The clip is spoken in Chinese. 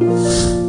아!